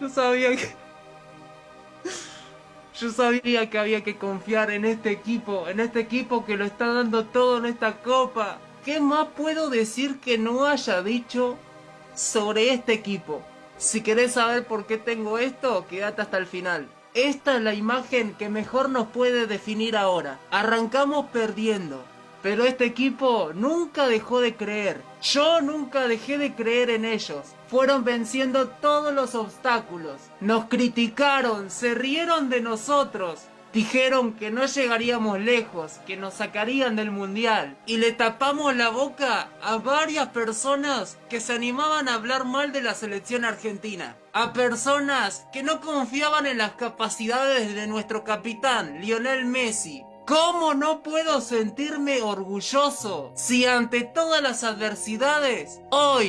Yo sabía que... Yo sabía que había que confiar en este equipo, en este equipo que lo está dando todo en esta copa. ¿Qué más puedo decir que no haya dicho sobre este equipo? Si querés saber por qué tengo esto, quédate hasta el final. Esta es la imagen que mejor nos puede definir ahora. Arrancamos perdiendo, pero este equipo nunca dejó de creer. Yo nunca dejé de creer en ellos. Fueron venciendo todos los obstáculos. Nos criticaron, se rieron de nosotros. Dijeron que no llegaríamos lejos, que nos sacarían del mundial. Y le tapamos la boca a varias personas que se animaban a hablar mal de la selección argentina. A personas que no confiaban en las capacidades de nuestro capitán, Lionel Messi. ¿Cómo no puedo sentirme orgulloso si ante todas las adversidades, hoy